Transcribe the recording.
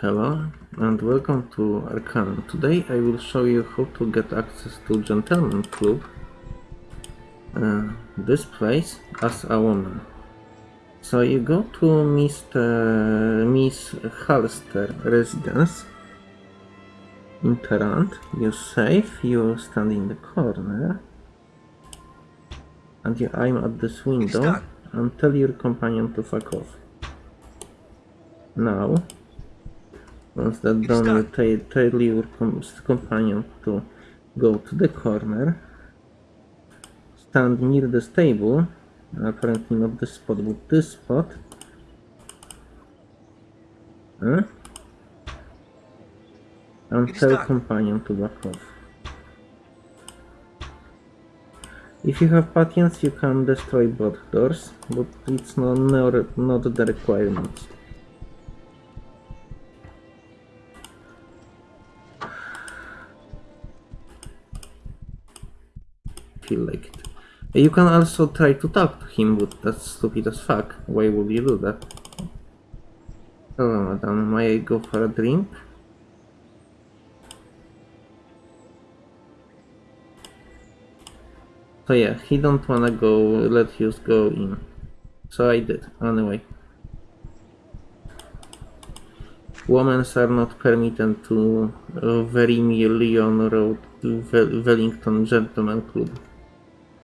Hello and welcome to Arcanum. Today I will show you how to get access to Gentleman Club, uh, this place, as a woman. So you go to Mr. Miss Halster residence in Tarant, you save, you stand in the corner and you aim at this window and tell your companion to fuck off. Now, once that done, you tell your companion to go to the corner, stand near the stable, apparently not this spot, but this spot. Huh? And It is tell companion to back off. If you have patience, you can destroy both doors, but it's not, not, not the requirement. Feel like it. You can also try to talk to him, but that's stupid as fuck. Why would you do that? Hello, madam. May I go for a drink? So yeah, he don't wanna go, let you go in. So I did, anyway. Women are not permitted to uh, Vermilion Road, Wel- Wellington Gentleman Club.